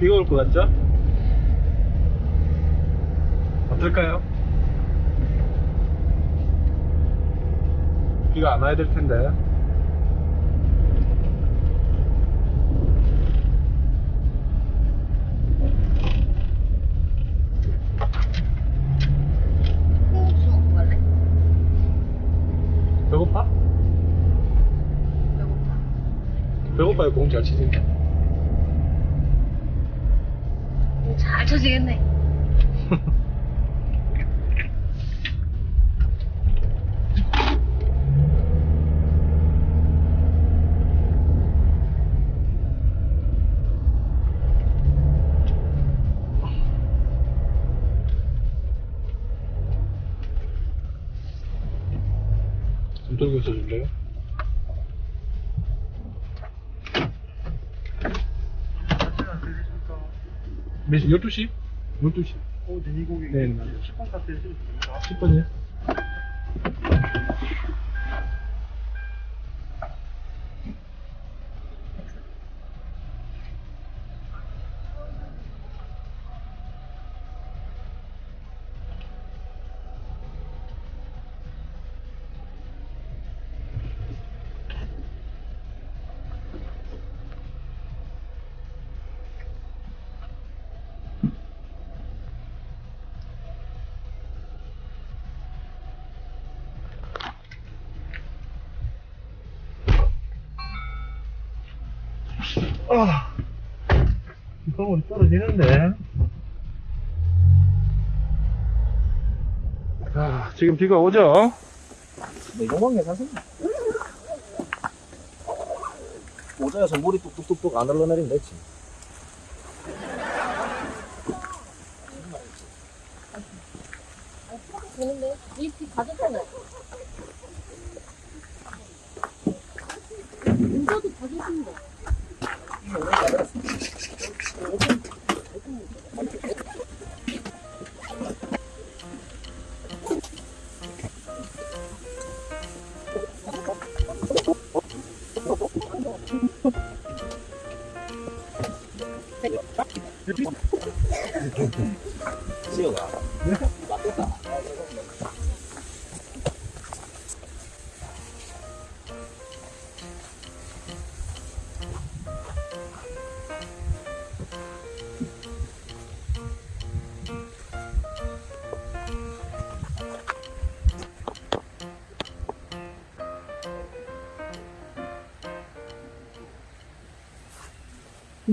비가 올 것 같죠? 어떨까요? 비가 안 와야 될 텐데? 배고파? 배고파. 배고파요 공 잘 치니까 오, 잘 쳐지겠네. 좀 들고 있어줄래요? 몇 시? 12시? 12시 어, 네, 고객. 네, 맞아요. 10번 카페 해주면 됩니다. 10번이요? 떨어지는데. 자, 지금 비가 오죠? 네, 용광 괜찮습니다. 모자에서 물이 뚝뚝뚝뚝 안 흘러내리면 됐지. 되는데? 이렇게 가졌잖아.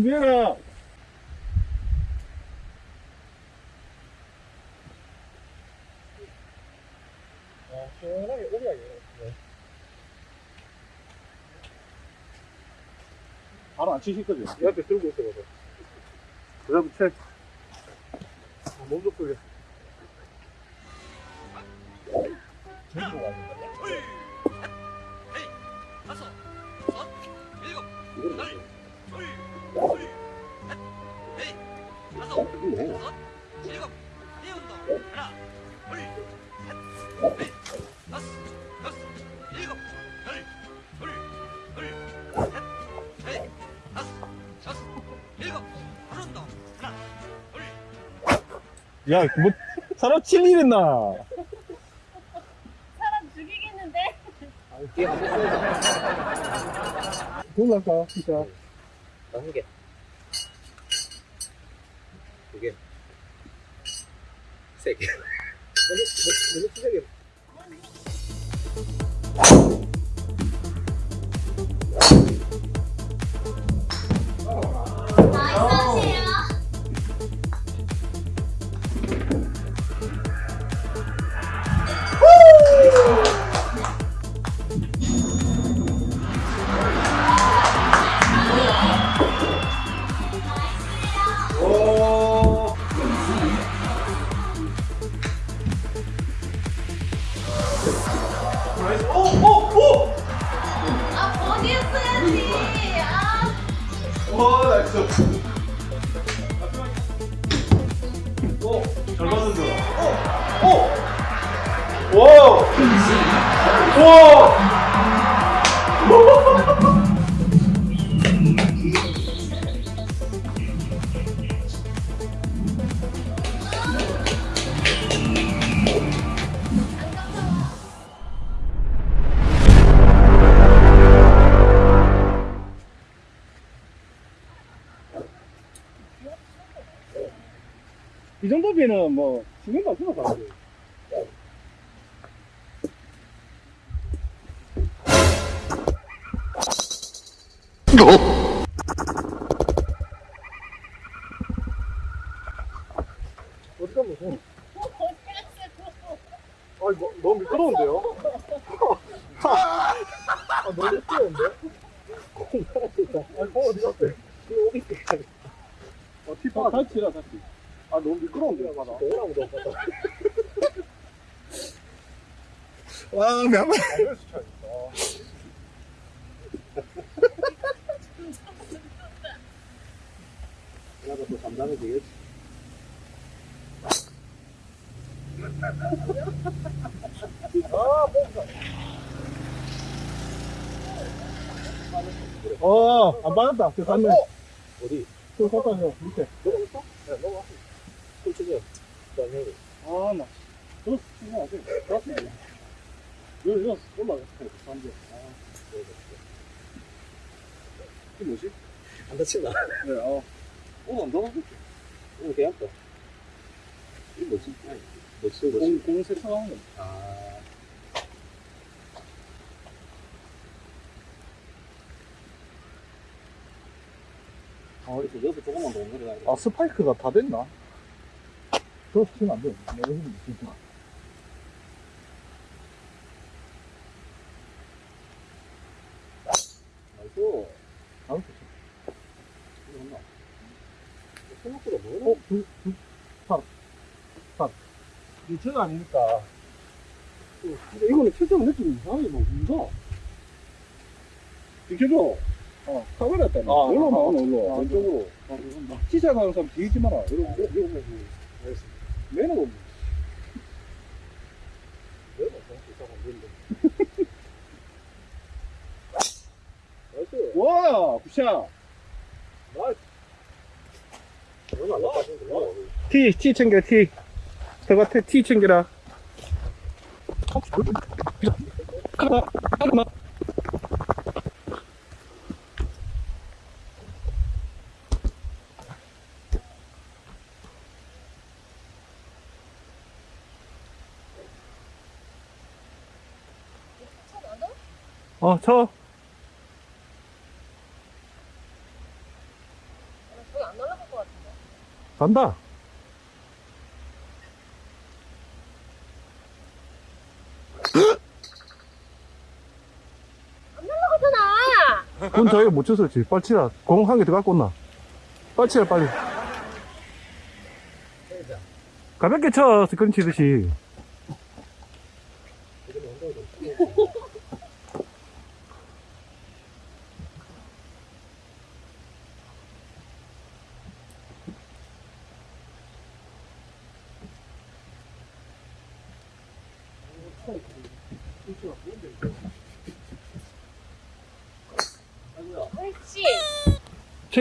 준비해라! 오리하게. 네. 바로 안 치실 거죠? 옆에 들고 있어가지고. 여러분, 책. 아, 몸도 풀려. 여섯, 일곱, 이거 여섯, 일곱, 일운동 하나, 둘, 셋, 넷, 다섯, 여섯, 일곱, 열, 둘, 둘, 셋, 넷, 다섯, 여섯, 일곱, 일운동 하나, 둘, 야, 뭐, 사람 칠일 있나? 사람 죽이겠는데? 뒤에 한번 써야지. 놀랄까, 진짜. 다섯 개. 두 세 개. 너무, 너무, 너 뭐, 너무 미끄러운데요? 아, 너무 미끄러운데? 아, 뭐? 어. 아, 너무 미끄러운데, 바다. 뭐라고 너 바다. 와, 몇 번. 나도 또 잠잠해 되겠지. 아. 어, 안 받았다. 그 갔네. 어디? 그 갔다, 형. 밑에. 넘어갔어? 네, 넘어갔어. 솔직히. 그다음에 아, 나. 저, 이거 안 돼. 좋았어. 여기, 여기 올라갔어. 잠재. 아, 이게 뭐지? 안 다친다. 네, 어. 오늘 안 들어갔겠지? 오늘 계약다. 이게 뭐지? 뭐지? 뭐지? 공, 공 세차하는 거. 아. 아, 이렇게 여기서 조금만 더 내려가야 돼. 아, 스파이크가 다 됐나? 저 치면 안 돼. 내가 지금 진짜. 나이스. 다음 주. 이거? 생각보다 어, 뭐야? 두, 두, 밥. 밥. 리체가 아니니까. 어, 근데 이거는 최종 느낌이 이상하게 뭐, 뭔가. 비켜줘. 어, 때문에. 아, 올라 아, 아, 올라. 아, 왼쪽으로. 아, 그건 막 시작 하는 사람 뒤지지 마라. 이러고, 이러고, 이러고. 매너가 없네. 이상한 건데. 나이스. 와, 굿샷. 나빠진데. T, T 챙겨, T. 저 같아, T 챙겨라. 어, 쳐. 저기 안 날아갈 것 같은데. 간다. 안 날아가잖아. 군 저기 못 쳤었지. 빨리 치라. 공 한 개 더 갖고 온나. 빨리 치라, 빨리. 가볍게 쳐, 스크린 치듯이.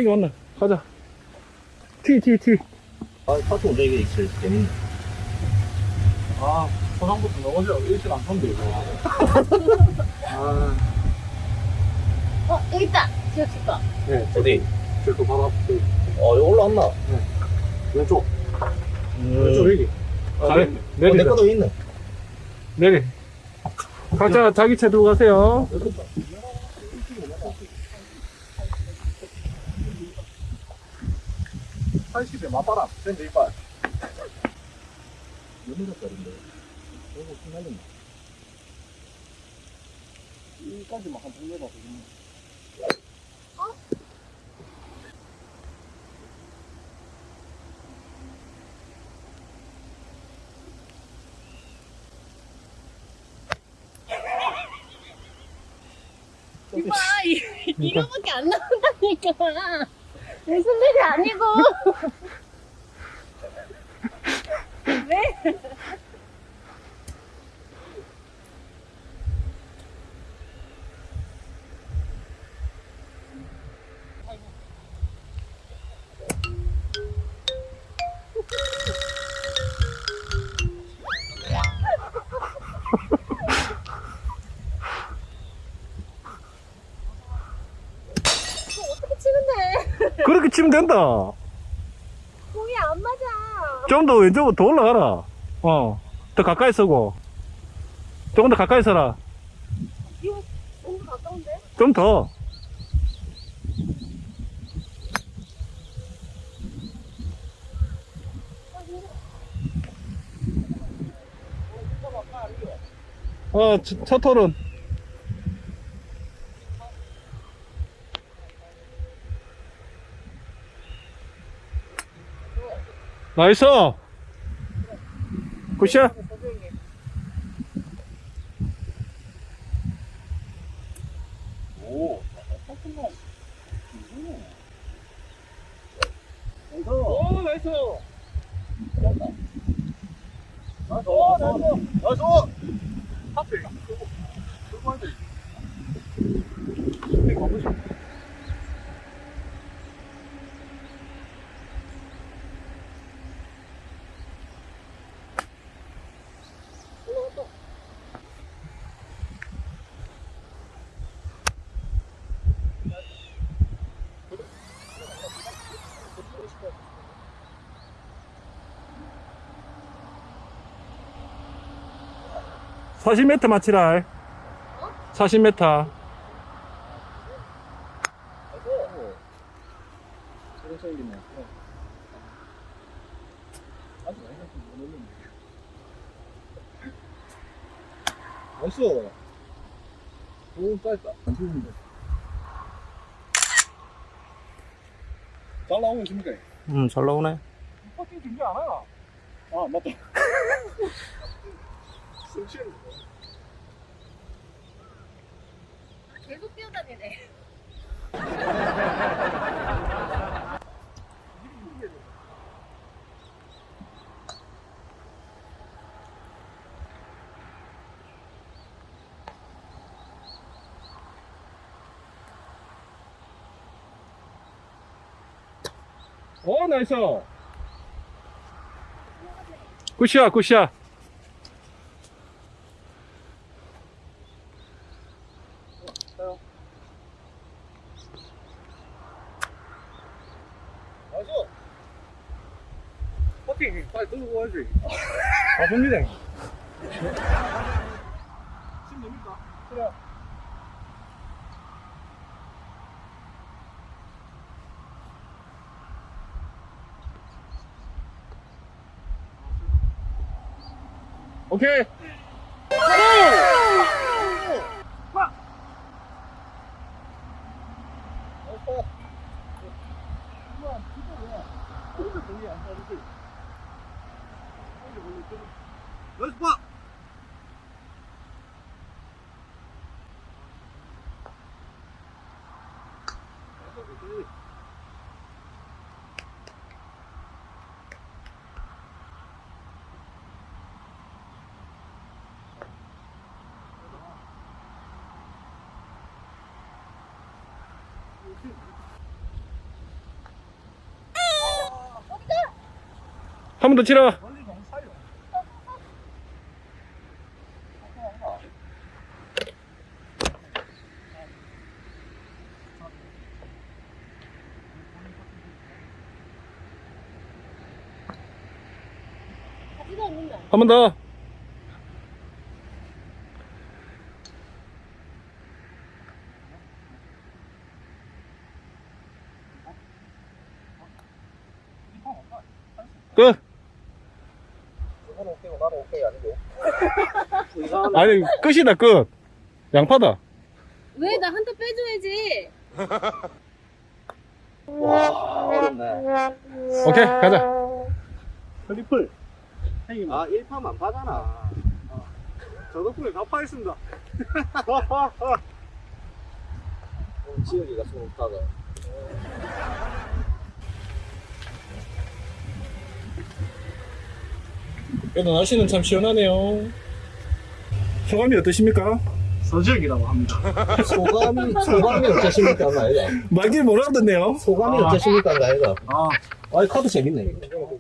챙겨왔나? 가자. T, T, T. 아, 파트 이게 제일 재밌네. 아, 포장부터 넘어져. 일실 안 턴데, 이거. 아, 어, 여기 있다. 지금 줄까? 네. 어디? 저또 바로 앞에. 어, 여기 올라왔나? 왼쪽. 음. 왼쪽 여기. 아, 네. 어, 내 내리. 거도 있네. 내리. 각자 자기 차 들고 가세요. 팔십에 맞바람. 샌드 이빨. 몇미터 짜리인데? 이거 신나겠네. 여기까지만 한 돌려봐. 이봐, 이- 이거밖에 안 나온다니까. 무슨 일이 아니고. 왜? 된다. 공이 안 맞아. 좀 더 왼쪽으로 더 올라가라. 어. 더 가까이 서고. 조금 더 가까이 서라. 이거 너무 가까운데? 좀 더. 어, 첫, 첫 톨은. 나이스! 굿샷! 40m 맞히라 어? 40m 어잘 나오고 있습니까? 응잘 나오네 퍼팅 준비 안 하나? 아 맞다 숨 쉬는 계속 뛰어다니네. 오, 나이스. 굿샷, 굿샷. 나이스 퍼팅 빨리 들고 가야지 아 됩니다 심 됩니까? 그래 오케이. 번더 않는다. 한번 더. 끝. 저거는 오케이고 나는 오케이 아니고 아니, 끝이다, 끝. 양파다. 왜 나 한 대 빼줘야지. 와, 어렵네. 오케이, 가자. 트리플 아, 1파만 안 파잖아. 저 덕분에 다 파했습니다 오늘 지혁이가 손 없다가. 그래도 날씨는 참 시원하네요. 소감이 어떠십니까? 서지혁이라고 합니다 소감이, 소감이 어떠십니까? 나이가. 말길 못 알아듣네요. 소감이 어떠십니까? 나이가. 아 아이, 카드 재밌네, 이거.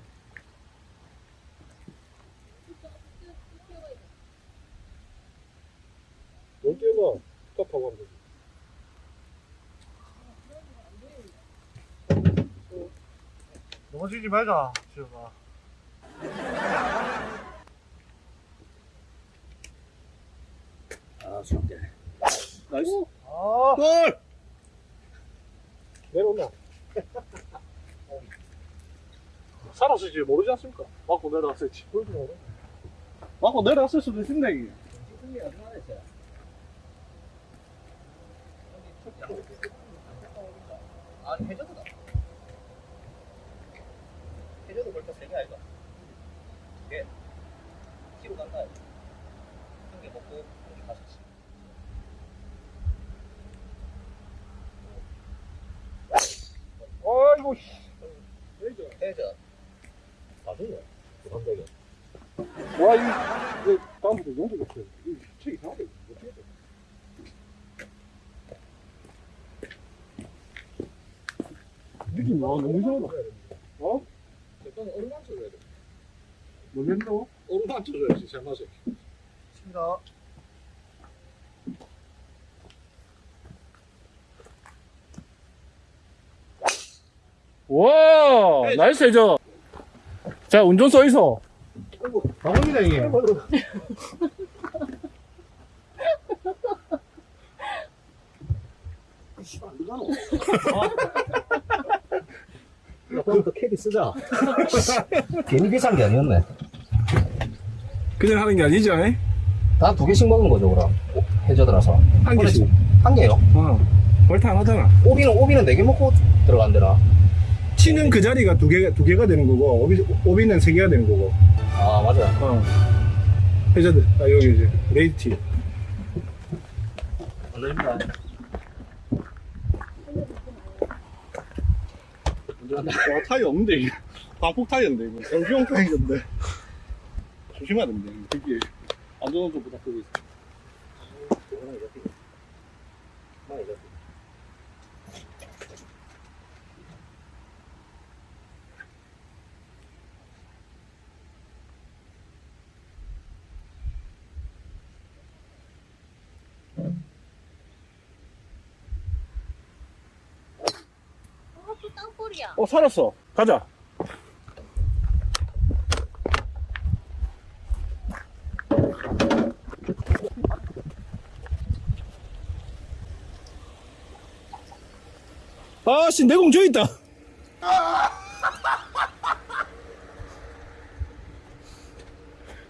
넌 뛰어봐. 스탑하고 하면 되지. 넘어지지 말자 지혁아 nice. 아, 골! 내려온다. 살았을지 모르지 않습니까? 맞고 내려왔을지. 맞고 내려왔을 수도 있습니다, 이게. 아니, 해저드다. 해저드 벌써 세개 아이가? 예. 키로 간다. 한개 먹고, 한개 다섯 치. 아이고, 씨. 해저. 맞은데? 부담되게. 와, 이, 이 다음부터 용도 없어요. 이책 이상하게 어떻게 해야 돼? 느낌 와 너무 이상하다. 어? 일단 얼마 쳐줘야 돼? 너무 힘들어? 오른만 쳐줘야지, 제 맛에. 칩니다. 와, 나이스 해줘. 자, 운전 써 있어. 나옵니다, 이게. 그럼 또 캐디 쓰자. 괜히 비싼 게 아니었네. 그냥 하는 게 아니죠, 에? 다두 개씩 먹은 거죠, 그럼. 해저드라서. 한 개씩. 한 개요? 어. 벌타 안 하잖아. 오비는, 오비는 네 개 먹고 들어간대나. 치는 그 자리가 두 개, 두 개가 되는 거고, 오비, 오비는 세 개가 되는 거고. 아, 맞아. 어. 해저드. 아, 여기 이제, 레이티. 올립니다. 와, 타이어 없는데, 이게. 방폭 타이어인데, 이거. 정비용 타이어인데. 조심해야 됩니다. 이거 되게 안전운전 부탁드리고 있습니다. 이거는 이렇게. 이거는 이렇게. 어, 또 땅볼이야. 어, 살았어. 가자. 아씨, 내공 저기 있다.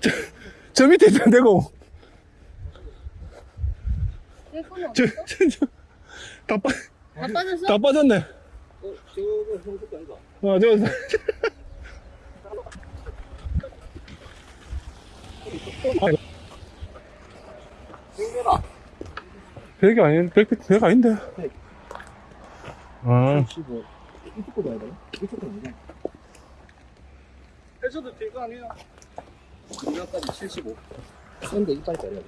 저, 저 밑에 있다, 내공. 저? 저, 저, 다, 빠, 다 빠졌어? 다 빠졌네. 어, 저, 생겨라. 별게 아닌, 별, 별거 아닌데. 아. 15. 이쪽도 봐야 되나? 이쪽도 아니야. 해저드 될거 아니야? 이거까지 75. 근데 이빨 빼야 되나?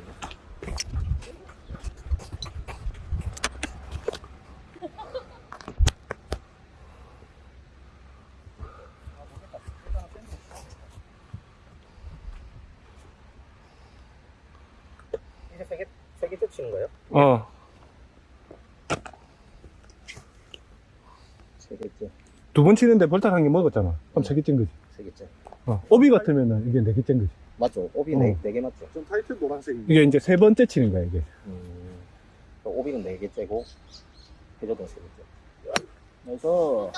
이제 세 개, 세 개째 치는 거예요? 어. 세 개째. 두 번 치는데 벌타 한개 먹었잖아. 그럼 세 개째인 거지. 세 개째. 어. 오비 같으면은 이게 네 개째인 거지. 맞죠? 오비 어. 네, 네개 맞죠? 전 타이틀 노란색입니다. 이게 이제 세 번째 치는 거야, 이게. 음. 오비는 네 개째고, 해저드는 세 개째. 그래서.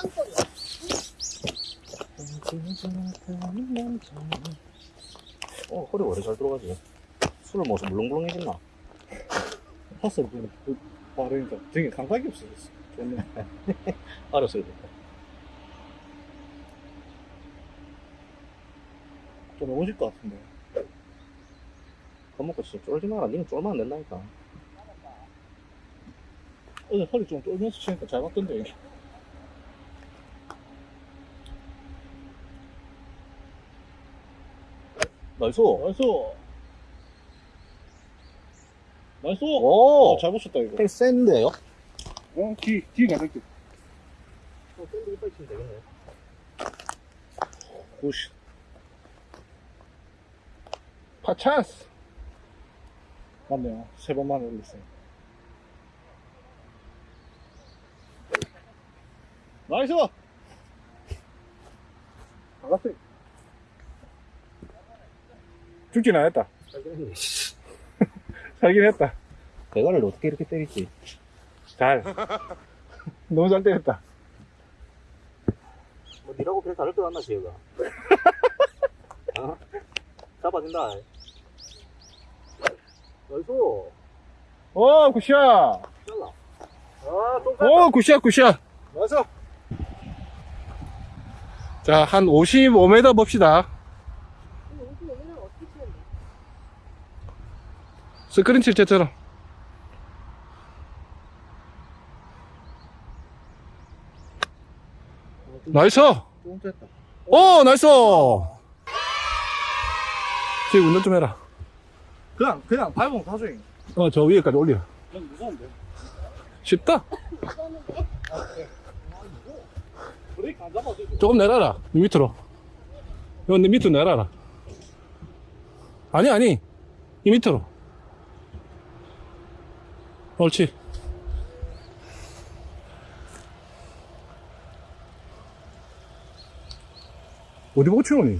어, 허리 왜 이렇게 잘 들어가지? 술을 먹어서 물렁물렁해졌나? 그, 그, 바르니까 되게 감각이 없어졌어. 좋네. 알았어요. 됐다. 좀 넘어질 것 같은데. 겁먹고 진짜 쫄지 마라. 니는 쫄면 안 된다니까. 어제 허리 좀 떨면서 치니까 잘 맞던데. 이게. Nice. Nice. Nice. 오! 어, 잘 붙였다, 이거. 팩 센데요? 어, 뒤, 뒤 가볼게. 어, 샌드 이빨 치면 되겠네. 오씨. 파차스! 맞네요. 세 번만 올렸어요. 나이스! 나갔어요. 죽진 않았다. 살긴 했다. 대가를 어떻게 이렇게 때리지? 잘. 너무 잘 때렸다. 뭐 니라고 그래 다를 것 같나 지혜가 어? 잡아준다 나이스 오, 굿샷! 잘라 아또 오, 굿샷, 굿샷! 맞아 자, 한 55m 봅시다. 근데 옷이 오면 어떻게 치는데? 스크린 칠 때처럼. 나이스! 오, 나이스! 지금 운전 좀 해라. 그냥 그냥 밟으면 가수잉 어, 저 위에까지 올려. 난 무서운데 쉽다. 조금 내려라. 이 밑으로. 이건 네 밑으로 내려라. 아니, 아니. 이 밑으로. 옳지. 어디 보고 치노니?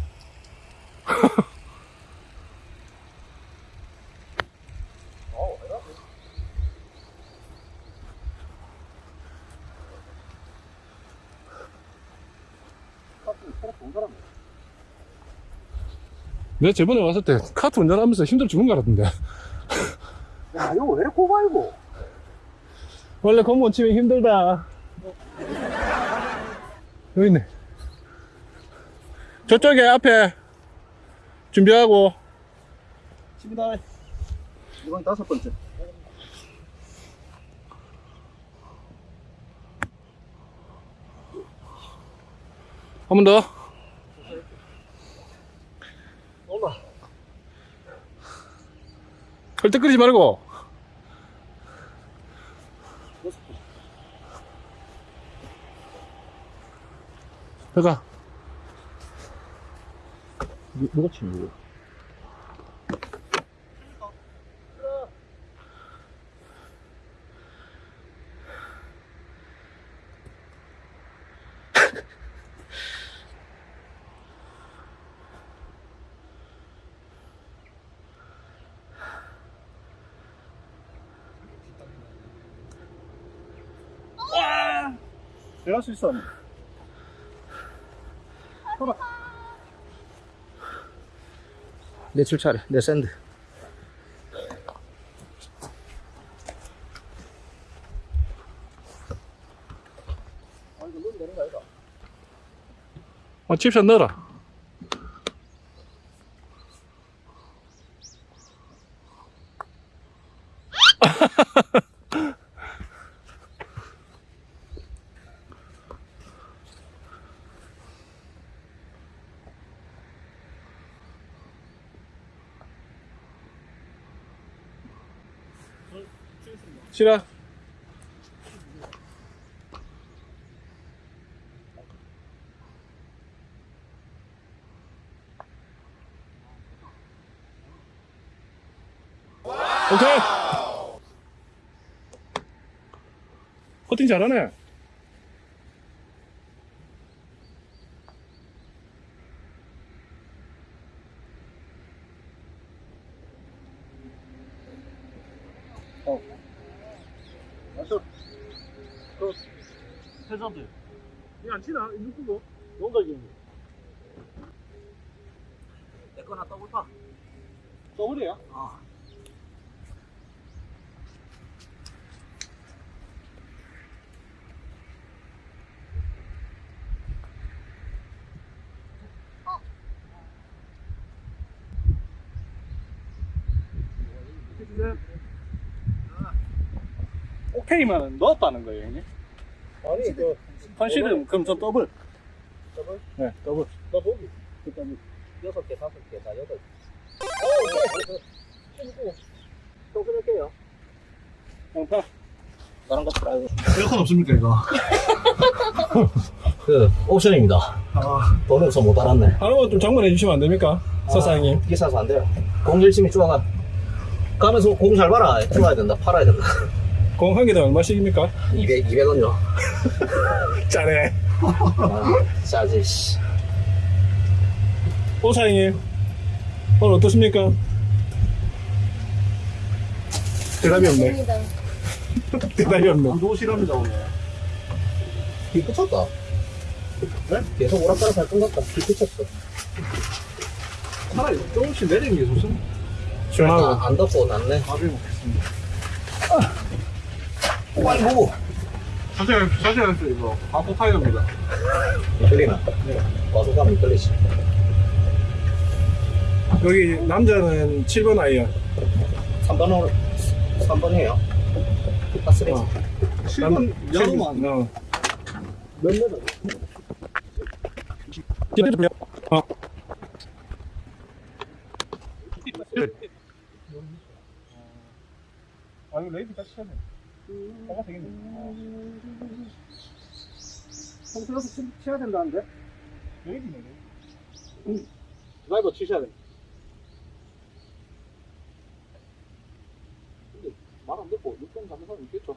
내가 저번에 왔을 때 카트 운전하면서 힘들어 죽는 거 같은데. 야 이거 왜 이렇게 꼽아이고 원래 공무원 치면 힘들다. 여기 있네. 저쪽에 앞에 준비하고. 집이다 이번 다섯 번째 한 번 더. 온다 헐떡거리지 말고. 내가 누가 치는 거야? 내가 할수 있어. 내 출차례 내 샌드 어, 칩샷 넣어라. 싫어. 오케이. 커팅 잘하네. 맞아 그 회사들 치나? 누구고? 농덕이 내 거나 더블파 더블이야? 어 오케이만 넣었다는 거예요, 형님. 아니 그 컨실은 그럼 전 더블. 더블? 네, 더블. 너 보기 더블. 여섯 개 다섯 개 다 여덟 어 친구 또 끊을게요 양파. 다른 거 프라이브 에어컨 없습니까, 이거? 그 옵션입니다 돈 없어 못 알았네 하나만 좀 장만해 주시면 안 됩니까? 서사장님. 비싸서 안 돼요 공 열심히 쪼아가 가면서 공 잘 봐라 쪼아야 된다 팔아야 된다 공한 개당 얼마씩입니까? 200, 200원요 짜네. 아, 싸지 씨 오, 사장님. 오늘 어떠십니까? 대답이 없네. 대답이 없네. 안 좋으시랍니다 오늘. 비 그쳤다. 네? 계속 오락가락 할것 같다. 비 그쳤어. 차라리 조금씩 내리는 게 좋습니다. 시원하고. 아, 안 덥고 낫네. 밥을 먹겠습니다. 아 이고. 자세히 자세히 했어요 이거. 바포 타이어입니다. 끌리나? 과속감 이 끌리지. 여기 남자는 7번 아이야. 3번으로, 3번이에요. 파스레. 어. 7번 야로만 어. 몇 메다? 어. 아 이거 레이드 같이 해야 돼. 뭐가 되겠네. 평소에서 치, 쳐야 된다는데? 레이드네 레이드. 드라이버 치셔야 돼. 근데 말 안 듣고 6번 가는 사람 있겠죠?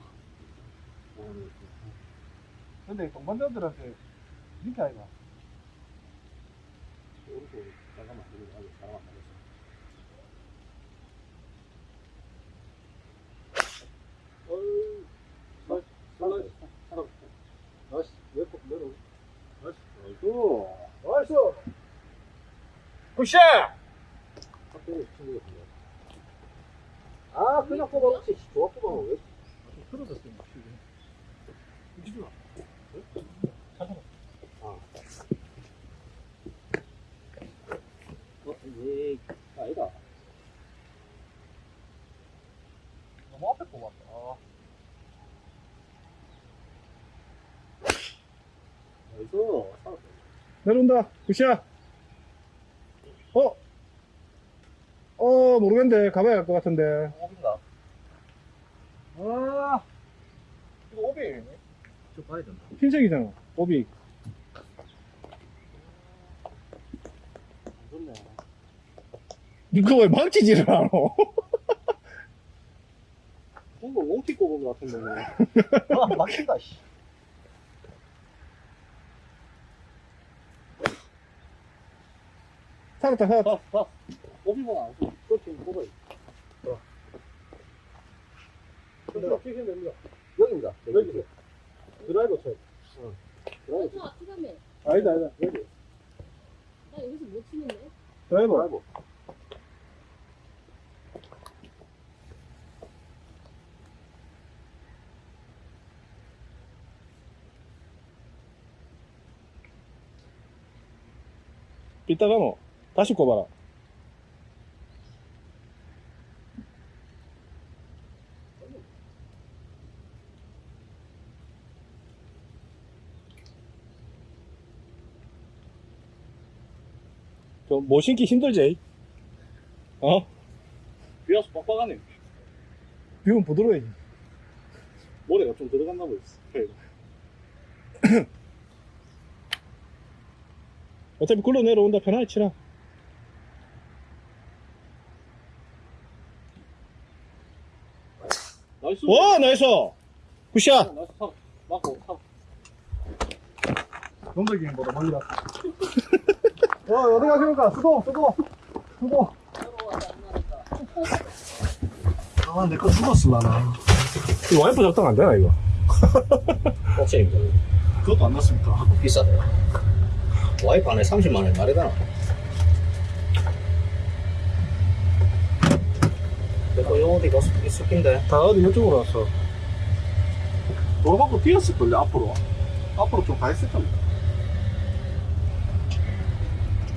근데 동반자들한테 이렇게 아이가. 오른쪽 잠깐만 이거 아직 사람 안 나갔어. 어이, nice, nice, nice, nice, 왼쪽 내려. nice, nice, nice. good shot! 아, 그냥 뽑아놓지. 좋아 뽑아놓 왜? 틀어졌어, 지금. 이기주나? 잠깐만. 아. 어, 예, 아니다. 너무 앞에 뽑았다. 아. 나이스. 내려온다. 굿샷. 어? 어, 모르겠는데. 가봐야 할 것 같은데. 오빈가? 아, 이거 오비네. 좀 봐야 된다. 흰색이잖아. 오비. 좋네. 니가 왜 망치지를 않아? 뭔가 롱티 꼽은 것 같은데. 아, 막힌다, 씨. 살았다, 살았다. 오비만 안 쏘. 그렇지, 뽑아요. 됩니다. 여기입니다. 여기. 드라이버 쳐요. 응. 드라이버 쳐. 저 치사매. 아니다, 아니다. 여기. 나 여기서 못 치는데. 드라이버. 드라이버. 이따가 너 다시 꼽아라. 저, 뭐 신기 힘들지? 어? 비와서 빡빡하네. 비면 부드러워야지. 모래가 좀 들어갔나 보였어. 어차피 굴러 내려온다. 편하게 치라. nice. 와, nice! good shot! nice 타. 맞고 타. 놈들 거보다 멀리 갔어. 와, 어디 가십니까? 수고, 수고, 수고. 아, 내 거 죽었을라나. 이거 와이프 작동 안 되나, 이거? 옥션입니다. 그것도 안 났습니까? 비싸다. 와이프 안에 30만원 말이잖아. 내거 요 어디 가서 숙인데. 다 어디 이쪽으로 왔어. 돌아가고 뛰었을걸요, 앞으로. 앞으로 좀 가 있을 겁니다.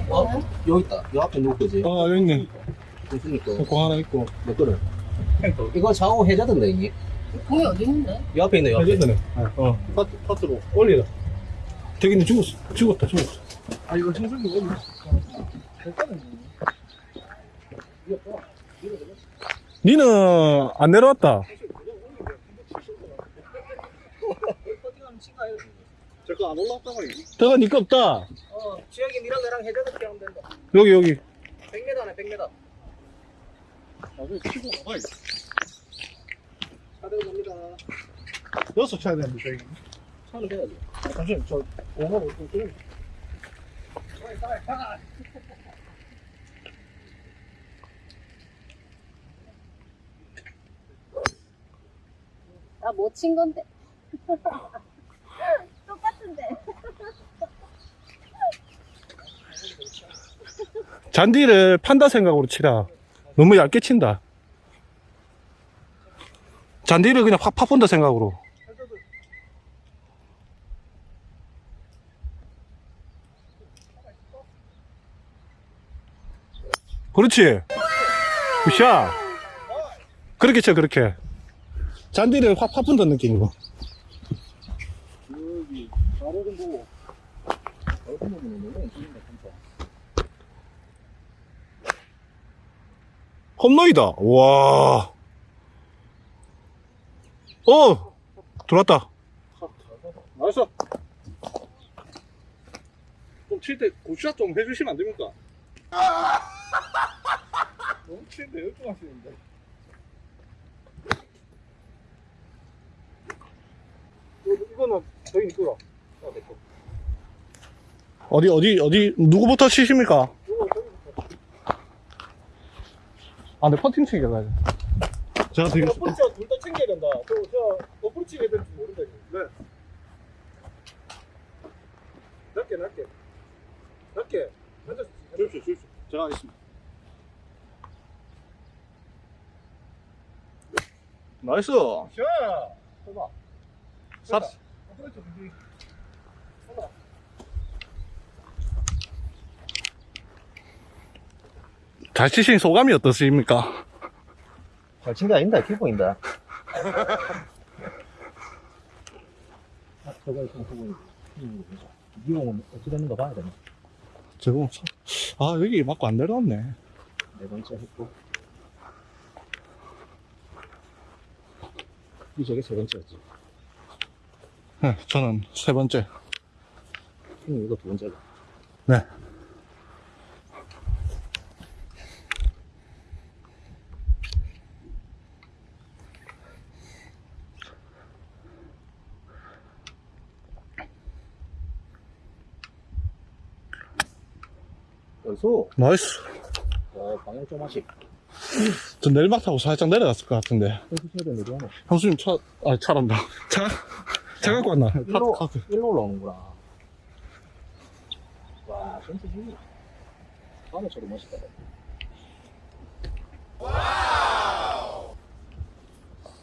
어? 여기 있다. 요 앞에 누구 거지? 어, 여기 있네. 그니까. 공 하나 있고. 몇 거를? 이거 좌우 해자던데, 이게. 공이 어디 있는데? 요 앞에 있네, 요 앞에. 해줬네. 어. 파트, 파트로. 올리라. 저기는 죽었어. 죽었다, 죽었어. 아, 이거 형성이 어디? 니는 안 내려왔다. 제거 안 올라왔다고. 저거 니거 없다. 어, 지혁이 니랑 나랑 해자도 하면 된다. 여기, 여기. 100m네, 100m. 나중에 치고 가봐야 차대로 갑니다. 여섯 쳐야 되는데, 저기. 차는 돼야지. 아, 잠시만, 저, 오하고 좀 좀. 나 뭐 친 건데. 똑같은데. 잔디를 판다 생각으로 치라. 너무 얇게 친다. 잔디를 그냥 확 파본다 생각으로. 그렇지. 굿샷. 그렇게 쳐, 그렇게. 잔디를 확 파본다는 느낌으로. 여기 바로 좀 보고 어떤 놈은 너무 진짜 홈런이다. 와. 어! 들어왔다. nice 좀칠때 good shot 좀 해주시면 안 됩니까? 너무 치는데 열중 하시는데 이거, 이거는 저희 니꺼라 아, 내 거. 어디, 어디, 어디, 누구부터 치십니까? 이거 아, 내 퍼팅 치기 가야 돼. 제가 되게, 어프로치 둘다 챙겨야 된다. 저, 저 어프로치 해야 될지 모른다 지금 네. 낮게 낮게. 낮게. 앉아서 주십시오 주십시오. 제가 하겠습니다. 나이스. 샤 해봐 준비 잘 치신 소감이 어떠십니까? 잘 친 게 아닌다. 기분인다. 아 저거 있으면 그거 이공은 어찌 됐는가 봐야 되나? 저거, 참- 아, 여기 맞고 안 내려왔네. 네 번째 했고. 이 저게 세 번째였지 네, 저는 세 번째. 형님 이거 두 번째다 네. 여기서 nice. 와 방향 좀 하시 저 내리막 타고 살짝 내려갔을 것 같은데. 형수님 차, 아, 차란다. 차? 차 갖고 왔나? 일로, 카트, 카트. 일로 올라오는구나 와 센스 지 다음에 저도 멋있다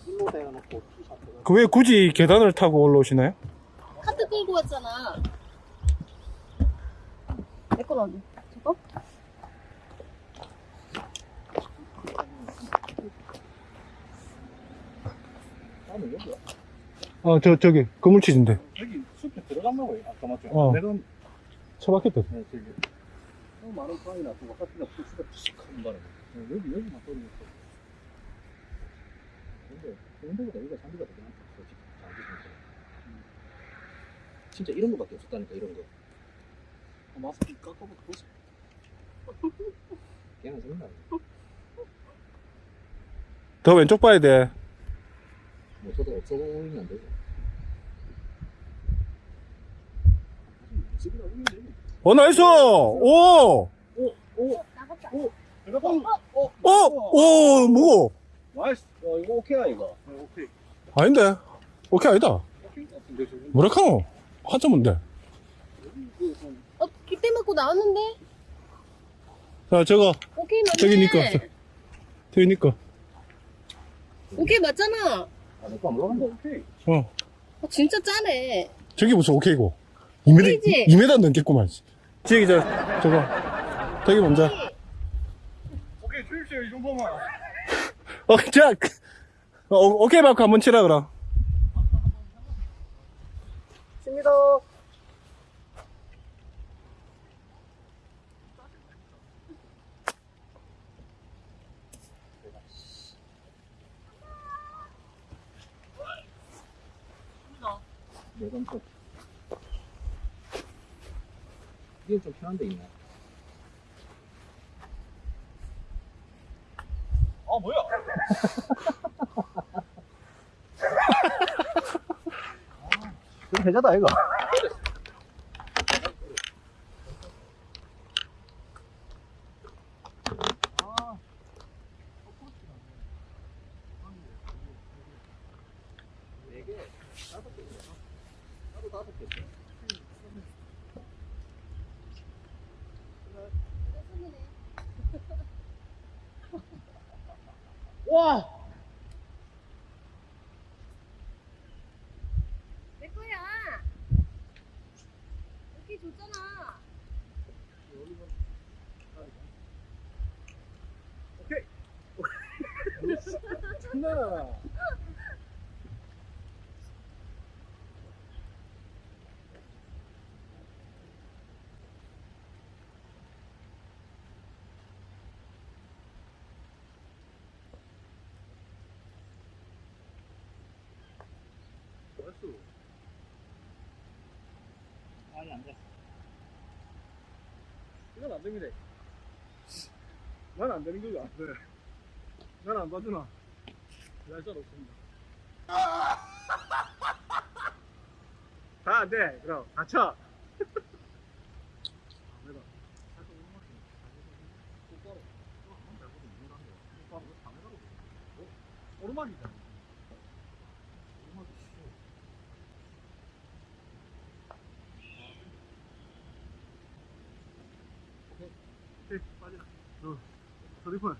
일로 대놓고 two shot 그왜 굳이 계단을 타고 올라오시나요? 카트 끌고 왔잖아. 내건 어디? 저거? 다음에 여기야 아, 저, 저기, 건물치즈인데. 여기 숲에 들어간다고 해 아까 맞죠? 어. 내가 차 박혔다. 네, 저기 너무 많은 그거 같은 거 풀수가 푸석한 바람에 네, 여기 여기만 떨어졌어 근데 근데보다 여기가 잔디가 되게 많다 솔직히 진짜 음. 진짜 이런 거밖에 없었다니까 이런 거 마스크 깎아보고 보세요 걔는 생각 더 왼쪽 봐야 돼. 뭐 저도 없어 보이면 안돼 어, 나이스! 오! 나갔다. 내가 봐 어? 오, 뭐고? nice 야 이거 오케이야 이거 네, 오케이 아닌데. 오케이, 아니다. 오케이 같은데 지금 뭐라카노? 한점인데. 어, 깃대 맞고 나왔는데? 자, 저거, 오케이 맞네. 저기 니꺼. 저기 니꺼. 오케이 맞잖아. 아 내거 안 올라간다 오케이 어. 어, 진짜 짜네. 저기 무슨 오케이고. 2m, 오케이지? 2m 넘겠구만. 저기, 저, 저거. 저기 먼저. 오케이 주십시오 이 정도만 어, 자, 그, 어, 오케이 마크 한번 치라, 그럼. 칩니다 네 번째 이게 좀 편한 데 있네. 아 뭐야? 그럼 해자다 이거 하루 다섯 개 써. 와! 내 거야. 여기 줬잖아. 장난 아. 아니 안 돼. 이건 안 됩니다. 난안 되는 거가 안 돼. 난안 봐주나. 날짜 없습니다. 다안 돼. 그럼 다쳐. 오르막이잖아. 오케이, 빠지라. 너, 서리폰.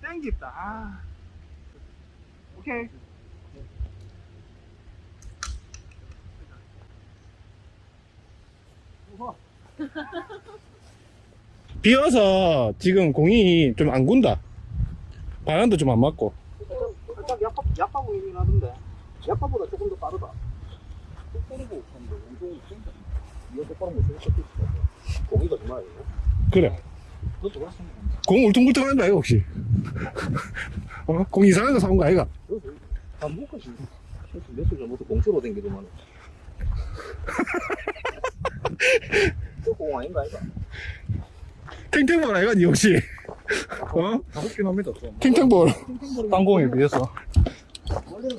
땡겼다. 아. 오케이. 비 와서 지금 공이 좀 안 군다. 바람도 좀 안 맞고. 살짝 약파 약파 보이긴 하던데. 약파보다 조금 더 빠르다. 똑바르고 근데 운동이 진짜 이거 똑바로 못. 고기가 정말. 그래. 그것도 그렇습니다. 공 울퉁불퉁 한 거 아이가 혹시? 어? 공 이상한 거 사온 거 아이가? 안 먹고 싶어. 며칠 전부터 공수로 댕기더만. 저공 아닌가 이거? 탱탱볼 아이가 니 혹시? 어? 가볍긴 합니다. 좀. 탱탱볼. 땅공에 비해서. 원래는.